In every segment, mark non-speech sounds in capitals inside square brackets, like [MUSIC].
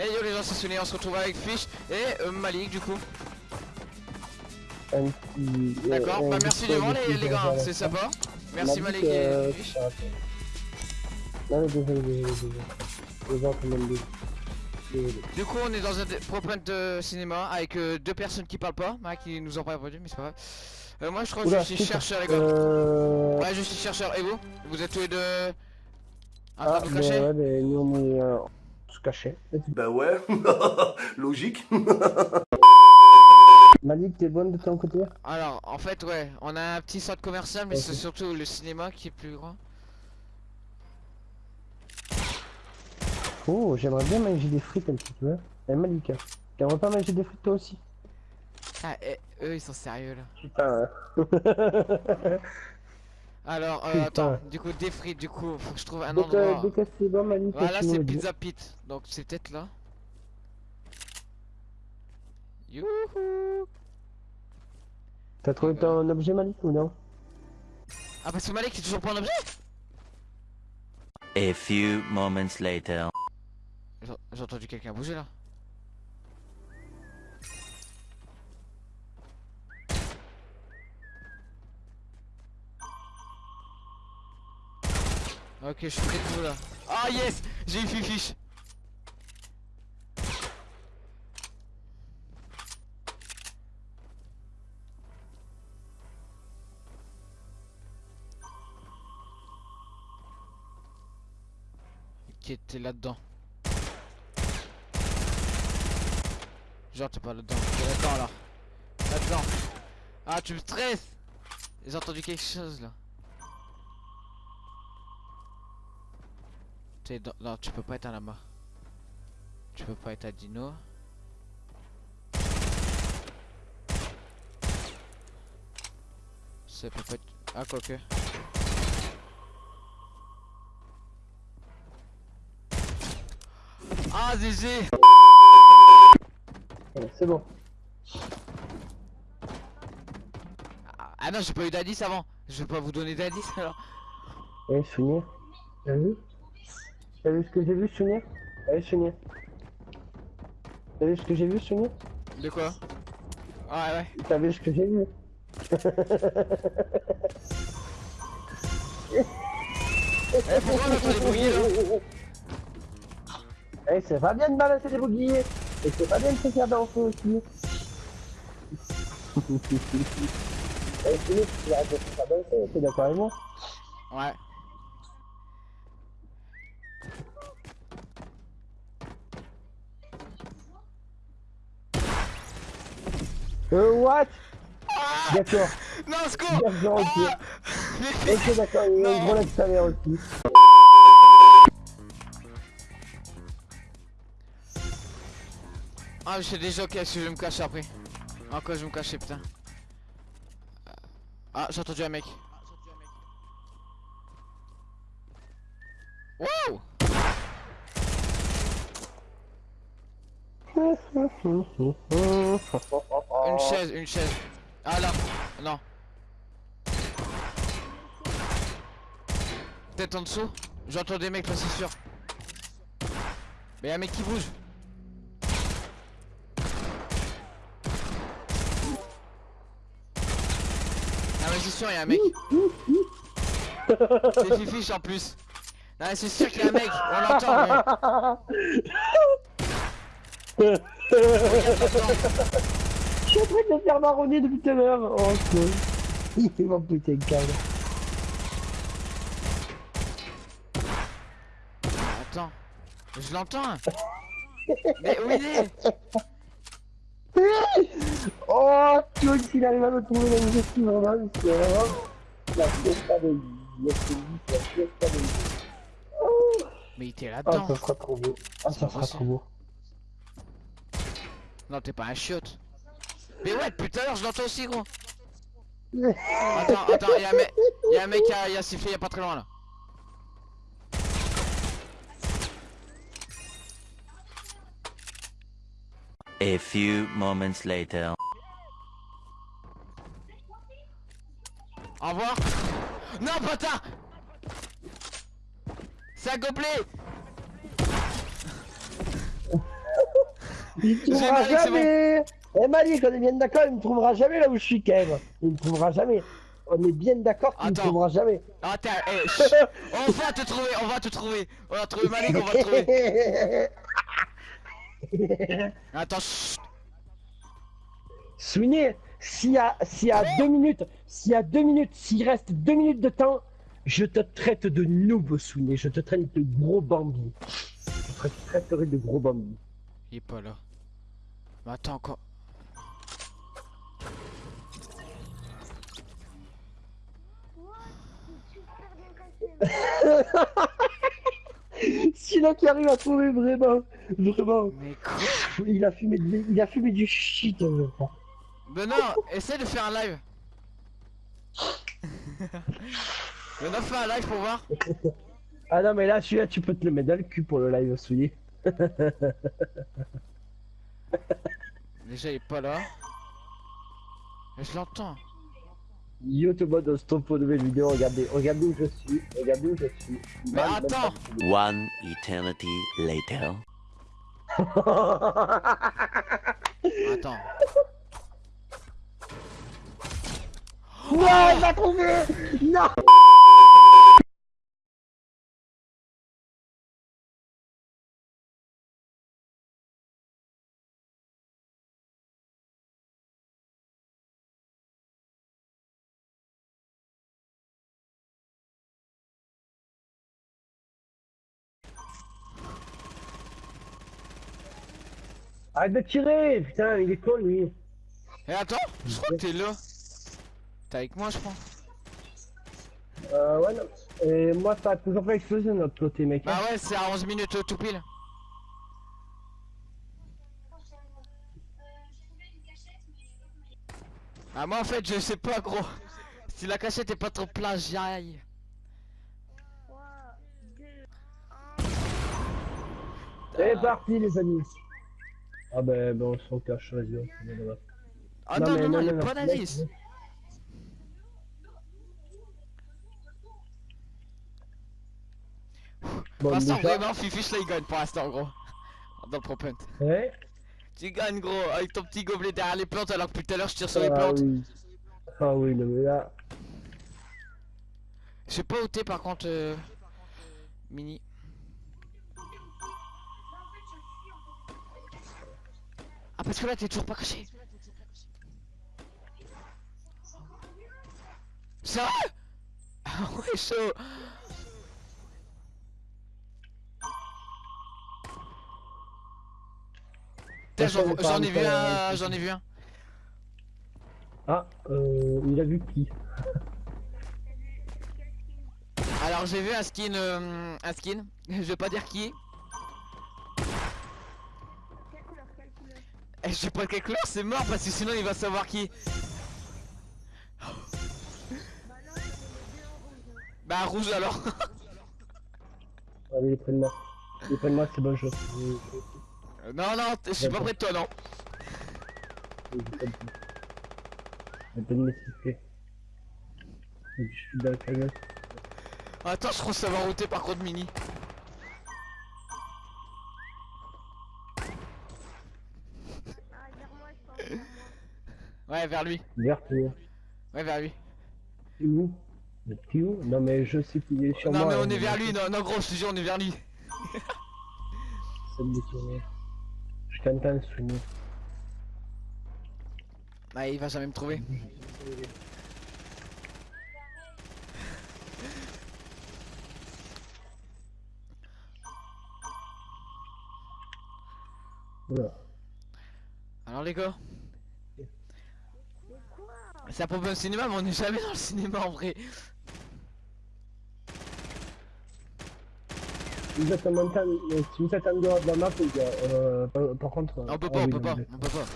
Et yo les gens, c'est Sunny, on se retrouve avec Fish et euh, Malik du coup. Un. D'accord, euh, bah un merci du vent peu les, les gars, la c'est sympa. Merci Malik et Fish. Non, mais désolé, désolé, désolé. Les gens. Du coup, on est dans un propre de cinéma avec euh, deux personnes qui parlent pas, hein, qui nous ont pas répondu, mais c'est pas grave. Euh, moi je crois que Oula, je suis chercheur les gars. Euh. Ouais, je suis chercheur. Et vous? Vous êtes tous les deux en Ah, train de vous mais cacher ouais, mais nous on est. Se cachait. Bah ouais, [LAUGHS] logique. Malik, t'es bonne de ton côté? Alors, en fait, ouais, on a un petit centre commercial, mais c'est surtout le cinéma qui est plus grand. Oh, j'aimerais bien manger des frites un petit peu. hein. Eh, Malik, t'aimerais pas manger des frites toi aussi? Ah, et, eux, ils sont sérieux là. Putain. hein. [LAUGHS] Alors, euh, attends, du coup, des frites, du coup, faut que je trouve un endroit. Voilà, c'est. Pizza Pit, donc c'est peut-être là. Youhou T'as trouvé ton objet, Malik, ou non? Ah, parce que Malik, c'est toujours pas un objet? A few moments later. J'ai entendu quelqu'un bouger là. Ok, je suis près de vous là. Ah yes J'ai eu Fifiche Qui était là-dedans Genre t'es pas là-dedans, t'es là-dedans là. Là-dedans. Ah tu me stresses J'ai entendu quelque chose là. T'es dans... Non tu peux pas être un lama. Tu peux pas être un dino. Ça peut pas être... Ah quoique. Ah GG C'est bon. Ah, Ah non j'ai pas eu d'indice avant. Je vais pas vous donner d'indice alors. Eh, Sonia T'as vu T'as vu ce que j'ai vu, Sonia Allez, Sonia. T'as vu ce que j'ai vu, Sonia De quoi Ouais ouais. T'as vu ce que j'ai vu Eh pourquoi on entend des là Eh, c'est pas bien de balancer des boucliers Et c'est pas bien de se faire danser aussi [LAUGHS] Eh, Sonia, tu arrêtes de se faire danser, t'es d'accord avec moi? Ouais. Euh, what? D'accord, Non secours d'accord, ok. Ah Ok, d'accord, il y a une aussi. Ah je sais déjà ok si je vais me cacher après. En quoi je vais me cacher putain. Ah j'ai entendu un mec. Wow [LAUGHS] Une chaise, une chaise. Ah là, non. Peut-être en dessous J'entends des mecs là c'est sûr. Mais y'a un mec qui bouge. Ah mais c'est sûr y'a un mec. [LAUGHS] C'est Fifiche en plus. Non c'est sûr qu'il y a un mec, on l'entend. mais- [LAUGHS] Je suis en train de me faire marronner depuis tout à l'heure. Oh, cool. [LAUGHS] Il m'a pété le câble. Attends, je l'entends. Mais où il est? [LAUGHS] Oh, s'il arrive à me trouver dans les esprits, vraiment, c'est vraiment la fiesta de. La fiesta- de. Oh, Mais il était Ah, là-dedans. ça sera trop beau. Ah, C'est ça sera trop beau. Non, t'es pas un chiotte. Mais ouais, depuis tout à l'heure, je l'entends aussi, gros. [LAUGHS] Attends, attends, y'a un mec, y'a un mec qui a, il a sifflé, y'a pas très loin là. A few moments later. Au revoir. Non, putain C'est un gobelet Il J'ai Malik, c'est jamais Eh Malik, on est bien d'accord, il me trouvera jamais là où je suis quand même. Il me trouvera jamais. On est bien d'accord qu'il me trouvera jamais. Attends, eh, [LAUGHS] on va te trouver, on va te trouver. On va trouver Malik, on va te trouver. [LAUGHS] Attends. Sweeney, s'il y a, s'il y a deux minutes, s'il y a deux minutes, s'il reste deux minutes de temps, je te traite de noob, Sweeney. Je te traite de gros bambi. Je te traiterai de gros bambi. Il est pas là. Mais attends encore. [LAUGHS] Celui-là qui arrive à trouver vraiment, vraiment. Mais quoi Il a fumé, de- il a fumé du shit. Mais non, essaie de faire un live. [LAUGHS] Non, fais un live pour voir. [LAUGHS] Ah non mais là celui-là tu peux te le mettre dans le cul pour le live Sweeney. Déjà, il est pas là. Mais je l'entends. Yo tout le monde, on se trouve pour une nouvelle vidéo. Regardez, regardez où je suis. Regardez où je suis. Mais attends One eternity later. [LAUGHS] Attends. Non, il m'a trouvé Non Arrête de tirer Putain, il est con lui Et Eh, attends, je crois que t'es là. T'es avec moi, je crois. Euh, ouais, non. Et moi, ça a toujours pas explosé de notre côté, mec. Bah ouais, c'est à 11 minutes euh, tout pile. Ah moi en fait je sais pas gros. Si la cachette est pas trop plagiaille. C'est parti, les amis. Ah ben, ben on s'en cache, vas-y, on se met là-bas. Ah non, non, non, il non, est pas d'indice. Bon, Pour l'instant vraiment Fifish là il gagne pour l'instant gros. Dans le pro punt. Ouais. Tu gagnes gros avec ton petit gobelet derrière les plantes alors que tout à l'heure je tire sur les Ah plantes. oui. Ah oui, non mais là... Je sais pas où t'es par contre euh... Mini. Parce que là t'es toujours pas caché. Ça Ah ouais chaud J'en ai vu un- un, j'en ai vu un. Ah, euh, il a vu qui? Alors j'ai vu un skin, euh, un skin, je vais pas dire qui. Eh, je sais pas quelle couleur, c'est mort parce que sinon il va savoir qui. Bah rouge alors. [LAUGHS] Allez, prenne-moi. Prenne-moi, c'est bon jeu. Euh, non non, je suis pas près de toi non. J'ai. J'ai de. Attends, je crois savoir où t'es par contre mini. Ouais vers lui, Vert, tu es ouais vers lui. où où Non mais je sais qu'il est sur non moi. mais on hein, est vers lui, non, non gros, je te jure on est vers lui. Ça me détourne. Je t'entends souvenir. Ouais il va jamais me trouver. Voilà. Alors les gars Ça propose un cinéma mais on est jamais dans le cinéma en vrai. Vous êtes en montagne, mais si vous êtes en dehors de la map, les gars, euh, par, par contre... On peut ah pas, on oui, peut pas, on peut pas.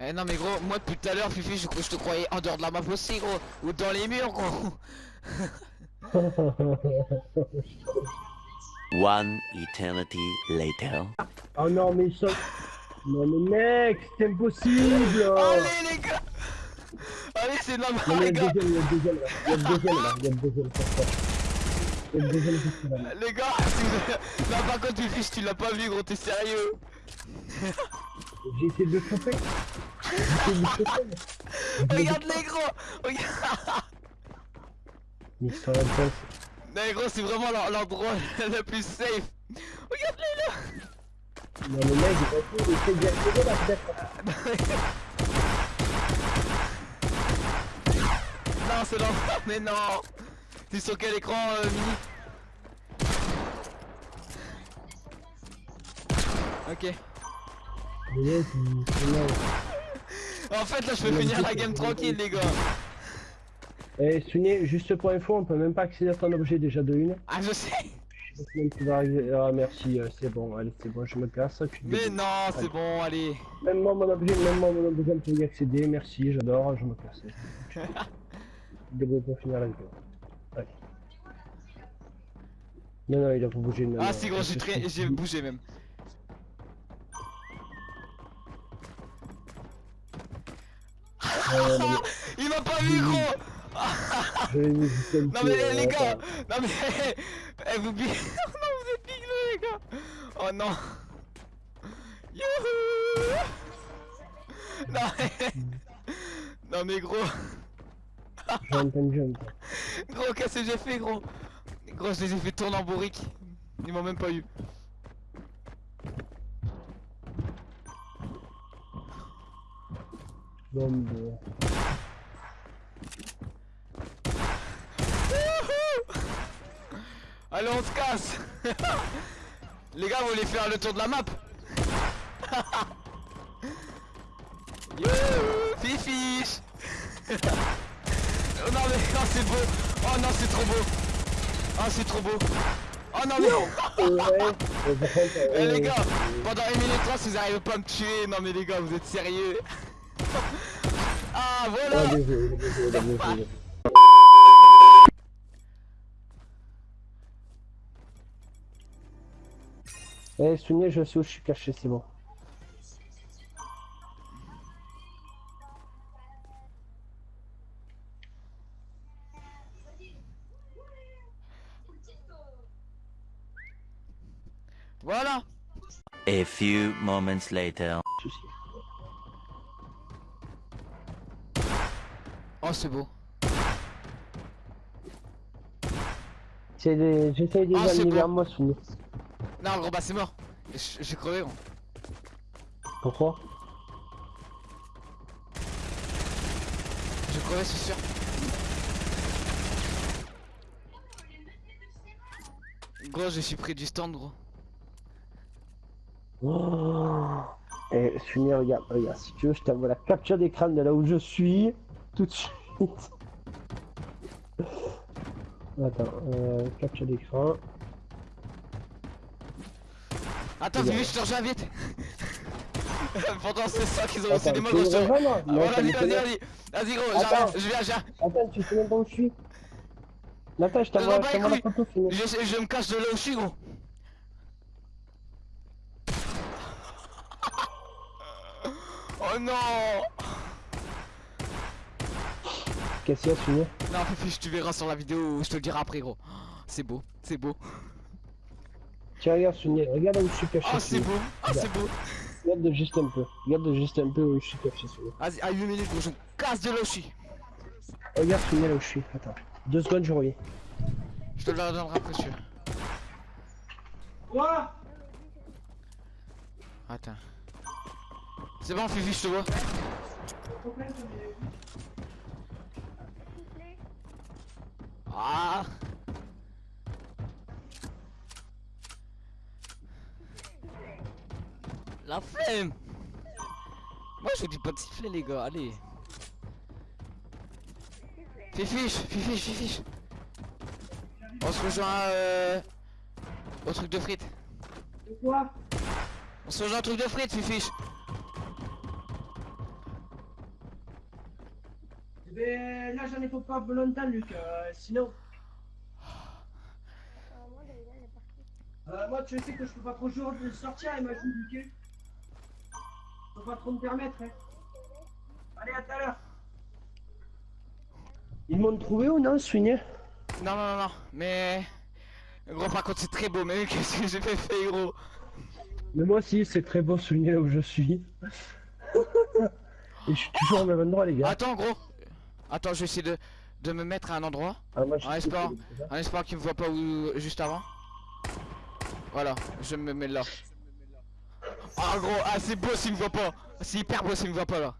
Eh non mais gros, moi depuis tout à l'heure Fifi je, je te croyais en dehors de la map aussi gros. Ou dans les murs gros. [LAUGHS] One eternity later. oh non, mais sont... Non mais mec, c'est impossible. Allez les gars. Allez c'est de la merde les gars. le deuxième, il y a le deuxième là, il y a le deuxième là, il y a le deuxième, le. Les gars, si vous... Non, par contre, Fifiche, tu l'as pas vu, gros, t'es sérieux. J'ai essayé de le choper. [LAUGHS] Regarde les gros. Regarde. Mais les gros, c'est vraiment l'en- l'endroit [LAUGHS] le plus safe. Regarde-les là Non, mec, il va tout, il là, peut-être. [LAUGHS] Non, c'est l'enfer, mais non T'es sur quel écran, euh, Mini? Ok. En fait, là, je peux finir la game tranquille, les gars Eh, Sunny, juste pour info, on peut même pas accéder à ton objet déjà de une. Ah, je sais Tu vas arriver. Ah, merci, euh, c'est bon, allez, c'est bon, je me casse. Tu Mais non, c'est bon, allez Même moi, mon objet, même moi, mon objet, peut y accéder. Merci, j'adore, je me casse. Tu te débrouilles pour finir la vidéo. Allez. Non, non, il a pas bougé. non, Ah, si, gros, j'ai c'est- très... c'est- j'ai bougé, même non, [LAUGHS] Il m'a pas vu, gros Non mais les, gars. Non mais [LAUGHS] eh, vous [LAUGHS] non vous êtes biglés les gars. Oh non. Youhou. Non mais [LAUGHS] Non mais gros. Jump and jump. Gros qu'est-ce que j'ai fait gros? Gros je les ai fait tourner en bourrique. Ils m'ont même pas eu. Bon, bon. Wouhou Allez on se casse. [LAUGHS] Les gars vous voulez faire le tour de la map [LAUGHS] Fifiche Oh non mais oh, c'est beau. Oh non c'est trop beau. Oh c'est trop beau. Oh non mais [LAUGHS] Eh les gars Pendant 1 minute 3 si vous arrivez pas à me tuer Non mais les gars vous êtes sérieux. Ah voilà Eh, Sunny, je sais où je suis caché, c'est bon. Voilà A few moments later. Oh c'est beau C'est des... J'essaye des bon. à moi, Sunny. Non gros bah c'est mort J'ai crevé gros Pourquoi? J'ai crevé c'est sûr Gros je suis pris du stand gros oh. Eh, Sunny, regarde, regarde, si tu veux, je t'envoie la capture d'écran de là où je suis, tout de suite. [LAUGHS] Attends, euh, capture d'écran. Attends. Vivi je te rejoins vite [LAUGHS] Pendant c'est ça qu'ils ont Attends, des tu mots gros Ah, vas-y, vas-y, vas-y. Vas-y, gros, j'arrive, je viens, je viens. Attends, tu sais même pas où je suis Attends, je t'envoie je la photo. Je, je me cache de là où je suis, gros. [LAUGHS] Oh non Qu'est-ce qu'il y a, Sunny Non, Fifi, tu verras sur la vidéo, je te le dirai après, gros. [GASPS] C'est beau, c'est beau. Tiens, regarde, Sunny, regarde où je suis caché. Oh, c'est beau, oh, c'est beau. Regarde juste un peu. Regarde juste un peu où je suis caché. Vas-y, à 8 minutes, je me casse de là où je suis. Regarde, Sunny, là où je suis. Attends. Deux secondes, je reviens. Je te le donnerai après, sûr. Quoi? Attends. C'est bon, Fifi, je te vois. Ah La flemme. Moi je vous dis pas de siffler les gars, allez. Fifiche, fifiche, fifiche. On se rejoint euh, au truc de frites. Quoi? On se rejoint au truc de frites, fifiche. Eh ben, là, j'en ai pour pas longtemps, Luc. Euh, sinon. Euh, moi, tu sais que je peux pas trop jouer de sortir, imagine, Luc. Je peux pas trop me permettre, hein. Allez, à tout à l'heure. Ils m'ont trouvé ou non, Swigné Non, non, non, non, mais Gros, par contre, c'est très beau, mais [LAUGHS] qu'est-ce que j'ai fait, fait, gros? Mais moi aussi, c'est très beau souligner là où je suis. [LAUGHS] Et je suis toujours au même endroit, les gars. Attends, gros. Attends, je vais essayer de, de me mettre à un endroit. Ah, moi, en espérant, en espérant qu'il me voit pas où, juste avant. Voilà, je me mets là. Ah, gros, ah, c'est beau s'il me voit pas. C'est hyper beau s'il me voit pas là.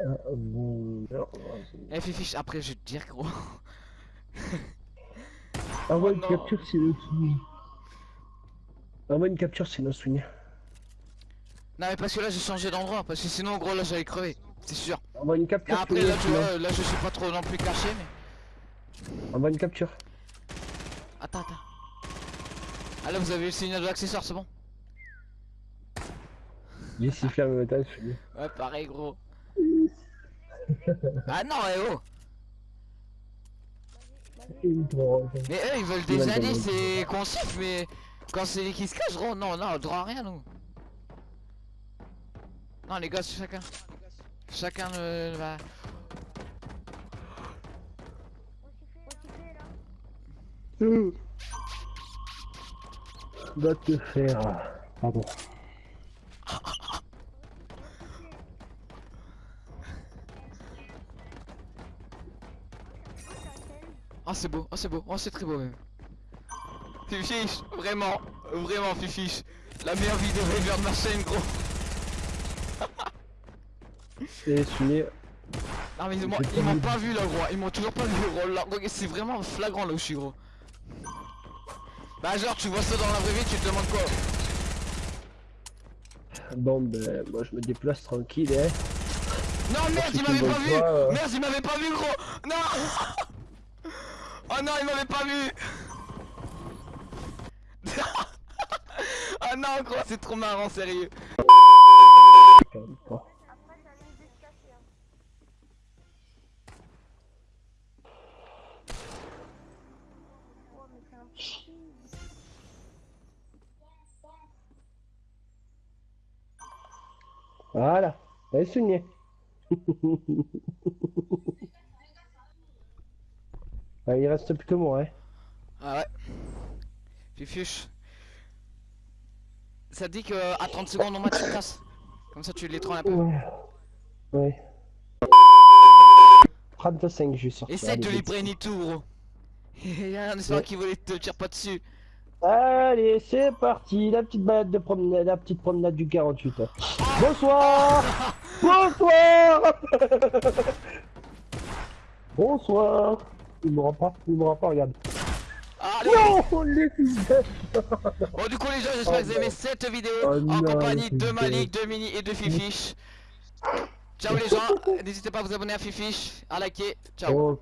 Ah, non, Eh, Fifi, après, je vais te dire, gros. [LAUGHS] Envoie Oh une capture, c'est le souvenir. Envoie une capture, c'est le souvenir. Non, mais parce que là, j'ai changé d'endroit. Parce que sinon, gros, là, j'allais crever. C'est sûr. Envoie une Et capture. après, là, tu vois, là, je suis pas trop non plus caché, mais. Envoie une capture. Attends, attends. Ah, là, vous avez le signal de l'accessoire, c'est bon? J'ai sifflé temps, je suis Ouais, pareil, gros. ah non, eh oh. Mais eux, ils veulent des indices et qu'on siffle, mais quand c'est qui se cache, gros, non, non, droit à rien, nous. Non, les gars, c'est chacun. Chacun euh, va. Va te faire. Pardon. Oh, c'est beau, oh, c'est beau, oh, c'est très beau même. Fifiche, vraiment, vraiment, Fifiche. La meilleure vidéo ever de ma chaîne, gros. [LAUGHS] Et souvenir. Non, mais ils m'ont pas m'ont vu. pas vu là, gros. Ils m'ont toujours pas vu, gros. Là, C'est vraiment flagrant là où je suis, gros. Bah, genre, tu vois ça dans la vraie vie, tu te demandes quoi? Bon, ben, moi je me déplace tranquille, hein. Non, merde, il tu m'avait pas vu euh. Merde, il m'avait pas vu, gros Non [LAUGHS] Oh non, il m'avait pas vu Ah [LAUGHS] non, gros, c'est trop marrant, sérieux. Voilà, allez souligner. [LAUGHS] Ah, il reste plus que moi, hein. Ah ouais. Fifuche. Ça te dit que à 30 secondes, on match tu te casses Comme ça, tu les trolls un peu. Ouais. Ouais. 35, je vais sortir. Essaye de les brain tout, gros. [LAUGHS] Y'a un espère Ouais. qui voulait te tire pas dessus. Allez, c'est parti, la petite balade de promenade, la petite promenade du 48. Bonsoir [LAUGHS] Bonsoir [LAUGHS] Bonsoir Il mourra pas, il mourra pas, regarde. Allez. Non Les Bon du coup les gens j'espère que vous avez aimé cette vidéo Oh en non, compagnie de. Malik, de Mini et de Fifiche. Ciao les gens, [LAUGHS] n'hésitez pas à vous abonner à Fifiche, à liker, ciao. Oh,